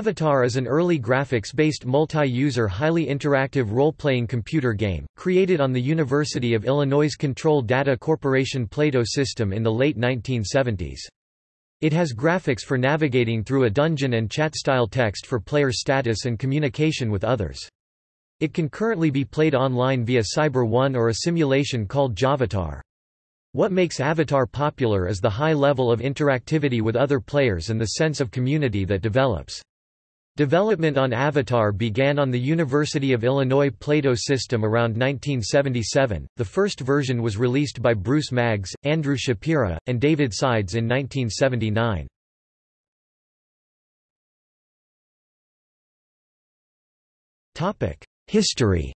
Avatar is an early graphics-based multi-user highly interactive role-playing computer game, created on the University of Illinois' Control Data Corporation Plato system in the late 1970s. It has graphics for navigating through a dungeon and chat-style text for player status and communication with others. It can currently be played online via Cyber One or a simulation called Javatar. What makes Avatar popular is the high level of interactivity with other players and the sense of community that develops. Development on Avatar began on the University of Illinois Plato system around 1977. The first version was released by Bruce Maggs, Andrew Shapira, and David Sides in 1979. Topic: History.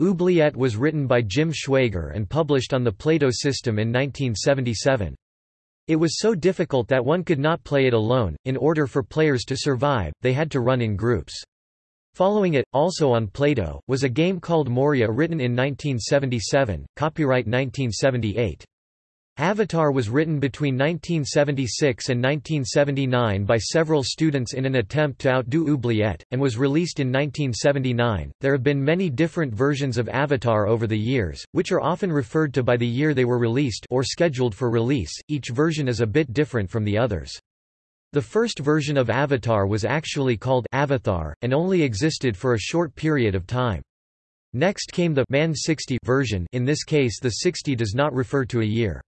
Oubliette was written by Jim Schwaiger and published on the Plato system in 1977. It was so difficult that one could not play it alone, in order for players to survive, they had to run in groups. Following it, also on Plato, was a game called Moria written in 1977, copyright 1978. Avatar was written between 1976 and 1979 by several students in an attempt to outdo Oubliette, and was released in 1979. There have been many different versions of Avatar over the years, which are often referred to by the year they were released or scheduled for release. Each version is a bit different from the others. The first version of Avatar was actually called Avatar, and only existed for a short period of time. Next came the Man 60 version in this case the 60 does not refer to a year.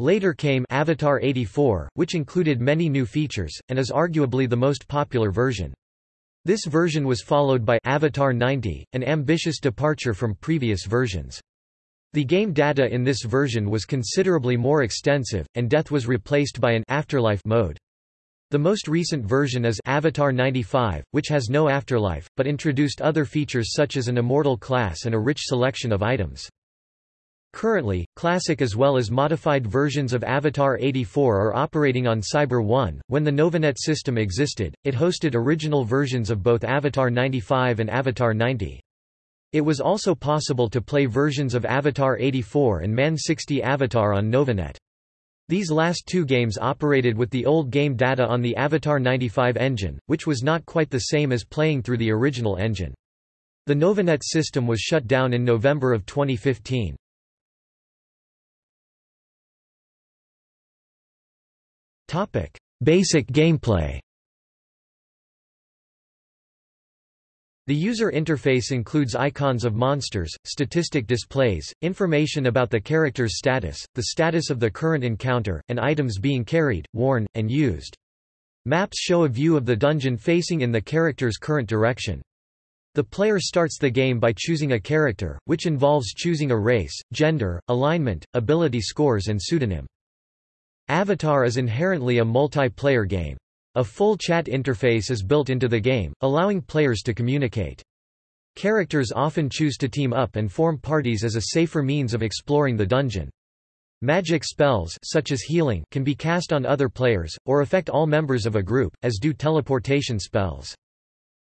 Later came Avatar 84, which included many new features, and is arguably the most popular version. This version was followed by Avatar 90, an ambitious departure from previous versions. The game data in this version was considerably more extensive, and death was replaced by an afterlife mode. The most recent version is Avatar 95, which has no afterlife, but introduced other features such as an immortal class and a rich selection of items. Currently, classic as well as modified versions of Avatar 84 are operating on Cyber One. When the Novanet system existed, it hosted original versions of both Avatar 95 and Avatar 90. It was also possible to play versions of Avatar 84 and Man 60 Avatar on Novanet. These last two games operated with the old game data on the Avatar 95 engine, which was not quite the same as playing through the original engine. The Novanet system was shut down in November of 2015. Basic gameplay. The user interface includes icons of monsters, statistic displays, information about the character's status, the status of the current encounter, and items being carried, worn, and used. Maps show a view of the dungeon facing in the character's current direction. The player starts the game by choosing a character, which involves choosing a race, gender, alignment, ability scores and pseudonym. Avatar is inherently a multiplayer game. A full chat interface is built into the game, allowing players to communicate. Characters often choose to team up and form parties as a safer means of exploring the dungeon. Magic spells such as healing can be cast on other players, or affect all members of a group, as do teleportation spells.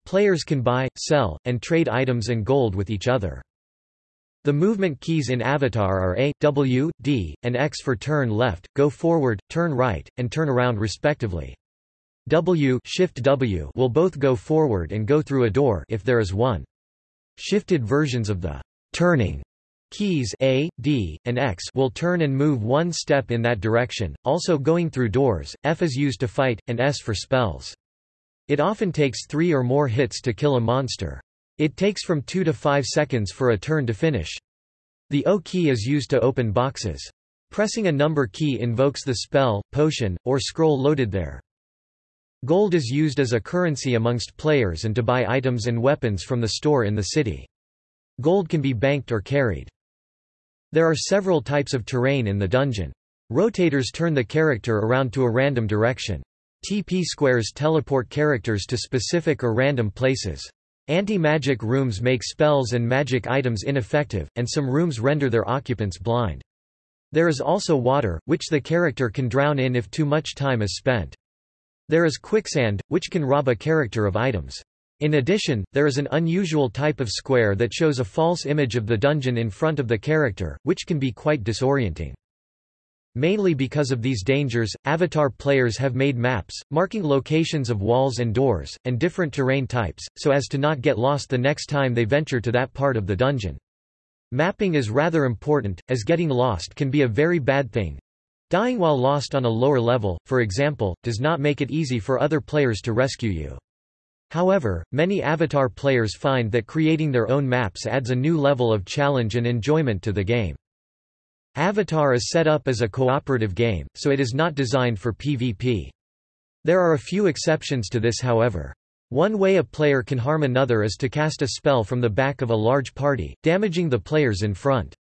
Players can buy, sell, and trade items and gold with each other. The movement keys in Avatar are A, W, D, and X for turn left, go forward, turn right, and turn around respectively. W, Shift W will both go forward and go through a door if there is one. Shifted versions of the turning keys A, D, and X will turn and move one step in that direction, also going through doors. F is used to fight, and S for spells. It often takes three or more hits to kill a monster. It takes from 2 to 5 seconds for a turn to finish. The O key is used to open boxes. Pressing a number key invokes the spell, potion, or scroll loaded there. Gold is used as a currency amongst players and to buy items and weapons from the store in the city. Gold can be banked or carried. There are several types of terrain in the dungeon. Rotators turn the character around to a random direction. TP squares teleport characters to specific or random places. Anti-magic rooms make spells and magic items ineffective, and some rooms render their occupants blind. There is also water, which the character can drown in if too much time is spent. There is quicksand, which can rob a character of items. In addition, there is an unusual type of square that shows a false image of the dungeon in front of the character, which can be quite disorienting. Mainly because of these dangers, Avatar players have made maps, marking locations of walls and doors, and different terrain types, so as to not get lost the next time they venture to that part of the dungeon. Mapping is rather important, as getting lost can be a very bad thing. Dying while lost on a lower level, for example, does not make it easy for other players to rescue you. However, many Avatar players find that creating their own maps adds a new level of challenge and enjoyment to the game. Avatar is set up as a cooperative game, so it is not designed for PvP. There are a few exceptions to this however. One way a player can harm another is to cast a spell from the back of a large party, damaging the players in front.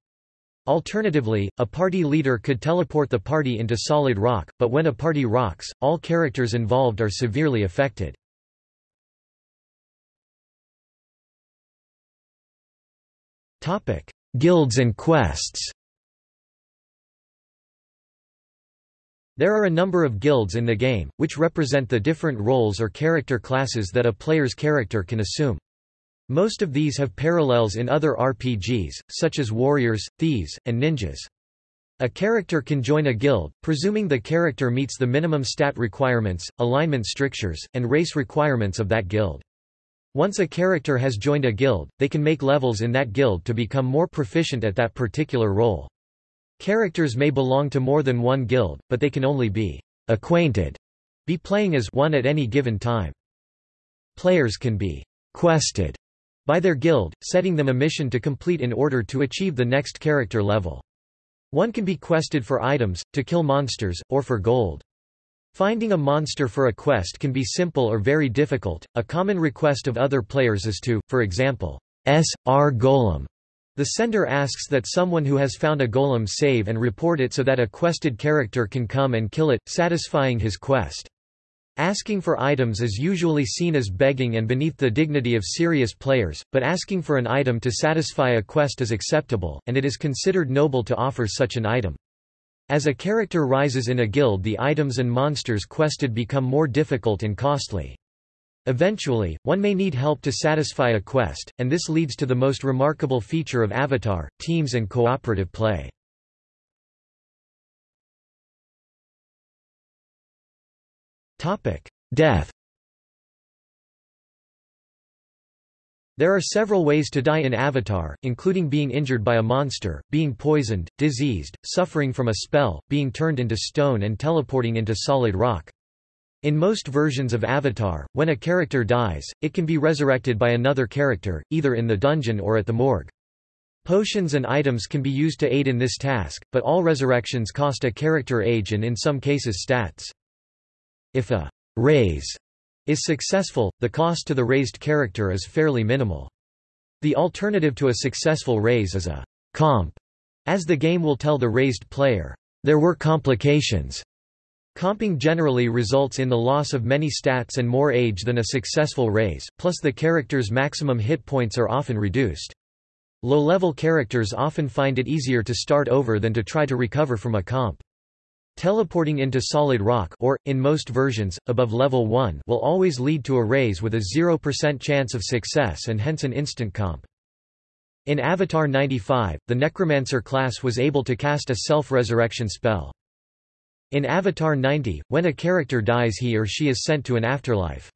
Alternatively, a party leader could teleport the party into solid rock, but when a party rocks, all characters involved are severely affected. Guilds and quests There are a number of guilds in the game, which represent the different roles or character classes that a player's character can assume. Most of these have parallels in other RPGs, such as warriors, thieves, and ninjas. A character can join a guild, presuming the character meets the minimum stat requirements, alignment strictures, and race requirements of that guild. Once a character has joined a guild, they can make levels in that guild to become more proficient at that particular role. Characters may belong to more than one guild, but they can only be acquainted, be playing as one at any given time. Players can be quested by their guild, setting them a mission to complete in order to achieve the next character level. One can be quested for items, to kill monsters, or for gold. Finding a monster for a quest can be simple or very difficult. A common request of other players is to, for example, S.R. Golem, the sender asks that someone who has found a golem save and report it so that a quested character can come and kill it, satisfying his quest. Asking for items is usually seen as begging and beneath the dignity of serious players, but asking for an item to satisfy a quest is acceptable, and it is considered noble to offer such an item. As a character rises in a guild the items and monsters quested become more difficult and costly. Eventually, one may need help to satisfy a quest, and this leads to the most remarkable feature of Avatar, teams and cooperative play. Death There are several ways to die in Avatar, including being injured by a monster, being poisoned, diseased, suffering from a spell, being turned into stone and teleporting into solid rock. In most versions of Avatar, when a character dies, it can be resurrected by another character, either in the dungeon or at the morgue. Potions and items can be used to aid in this task, but all resurrections cost a character age and in some cases stats. If a raise is successful, the cost to the raised character is fairly minimal. The alternative to a successful raise is a comp, as the game will tell the raised player, there were complications. Comping generally results in the loss of many stats and more age than a successful raise, plus the character's maximum hit points are often reduced. Low-level characters often find it easier to start over than to try to recover from a comp. Teleporting into solid rock or, in most versions, above level 1 will always lead to a raise with a 0% chance of success and hence an instant comp. In Avatar 95, the Necromancer class was able to cast a self-resurrection spell. In Avatar 90, when a character dies he or she is sent to an afterlife.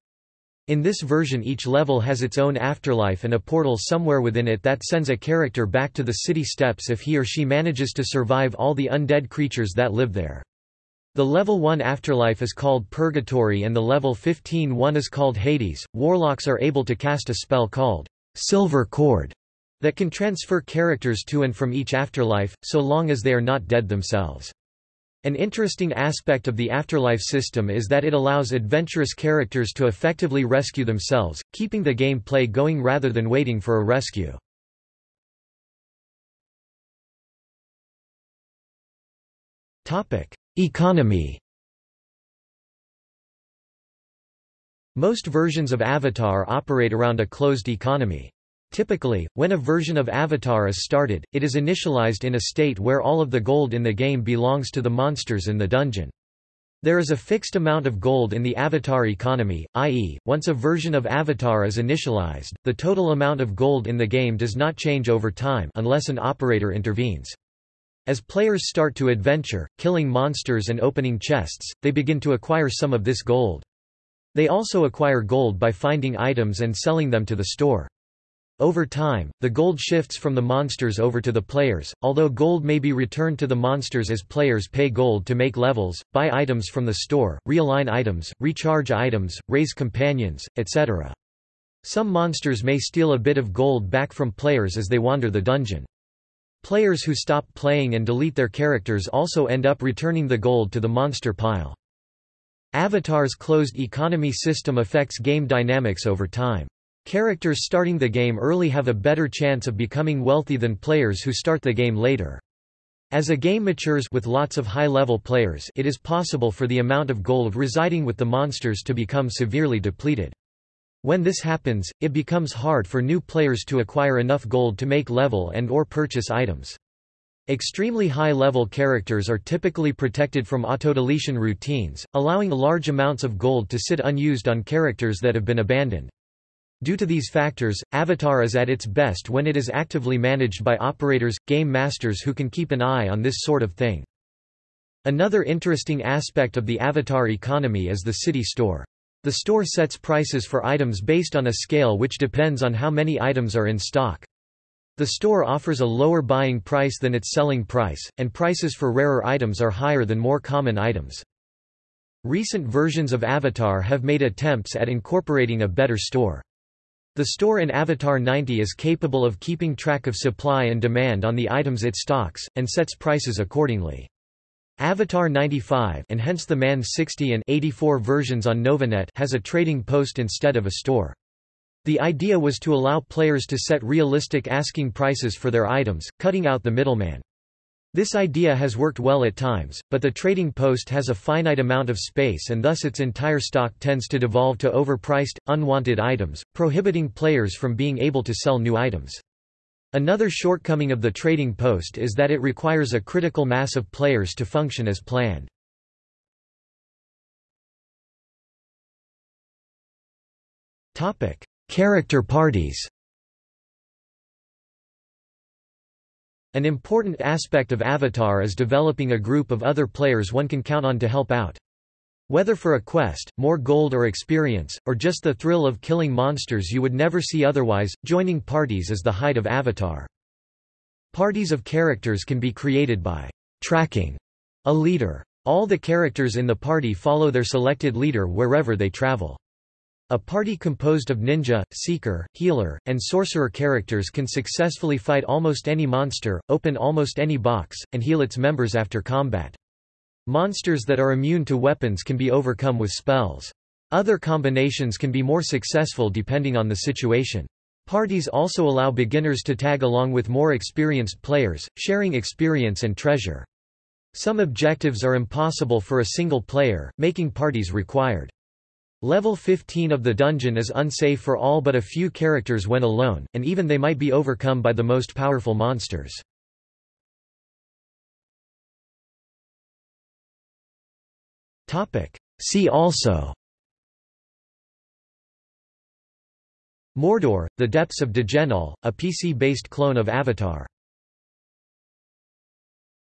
In this version each level has its own afterlife and a portal somewhere within it that sends a character back to the city steps if he or she manages to survive all the undead creatures that live there. The level 1 afterlife is called Purgatory and the level 15 one is called Hades. Warlocks are able to cast a spell called Silver Cord that can transfer characters to and from each afterlife, so long as they are not dead themselves. An interesting aspect of the afterlife system is that it allows adventurous characters to effectively rescue themselves, keeping the game play going rather than waiting for a rescue. Economy Most versions of Avatar operate around a closed economy. Typically, when a version of Avatar is started, it is initialized in a state where all of the gold in the game belongs to the monsters in the dungeon. There is a fixed amount of gold in the Avatar economy, i.e., once a version of Avatar is initialized, the total amount of gold in the game does not change over time unless an operator intervenes. As players start to adventure, killing monsters and opening chests, they begin to acquire some of this gold. They also acquire gold by finding items and selling them to the store. Over time, the gold shifts from the monsters over to the players, although gold may be returned to the monsters as players pay gold to make levels, buy items from the store, realign items, recharge items, raise companions, etc. Some monsters may steal a bit of gold back from players as they wander the dungeon. Players who stop playing and delete their characters also end up returning the gold to the monster pile. Avatar's closed economy system affects game dynamics over time. Characters starting the game early have a better chance of becoming wealthy than players who start the game later. As a game matures with lots of high-level players it is possible for the amount of gold residing with the monsters to become severely depleted. When this happens, it becomes hard for new players to acquire enough gold to make level and or purchase items. Extremely high-level characters are typically protected from autodeletion routines, allowing large amounts of gold to sit unused on characters that have been abandoned. Due to these factors, Avatar is at its best when it is actively managed by operators, game masters who can keep an eye on this sort of thing. Another interesting aspect of the Avatar economy is the city store. The store sets prices for items based on a scale which depends on how many items are in stock. The store offers a lower buying price than its selling price, and prices for rarer items are higher than more common items. Recent versions of Avatar have made attempts at incorporating a better store. The store in Avatar 90 is capable of keeping track of supply and demand on the items it stocks, and sets prices accordingly. Avatar 95 and hence the MAN 60 and 84 versions on Novanet has a trading post instead of a store. The idea was to allow players to set realistic asking prices for their items, cutting out the middleman. This idea has worked well at times, but the trading post has a finite amount of space and thus its entire stock tends to devolve to overpriced, unwanted items, prohibiting players from being able to sell new items. Another shortcoming of the trading post is that it requires a critical mass of players to function as planned. Character parties An important aspect of Avatar is developing a group of other players one can count on to help out. Whether for a quest, more gold or experience, or just the thrill of killing monsters you would never see otherwise, joining parties is the height of Avatar. Parties of characters can be created by tracking a leader. All the characters in the party follow their selected leader wherever they travel. A party composed of ninja, seeker, healer, and sorcerer characters can successfully fight almost any monster, open almost any box, and heal its members after combat. Monsters that are immune to weapons can be overcome with spells. Other combinations can be more successful depending on the situation. Parties also allow beginners to tag along with more experienced players, sharing experience and treasure. Some objectives are impossible for a single player, making parties required. Level 15 of the dungeon is unsafe for all but a few characters when alone, and even they might be overcome by the most powerful monsters. See also. Mordor, The Depths of Dejenol, a PC-based clone of Avatar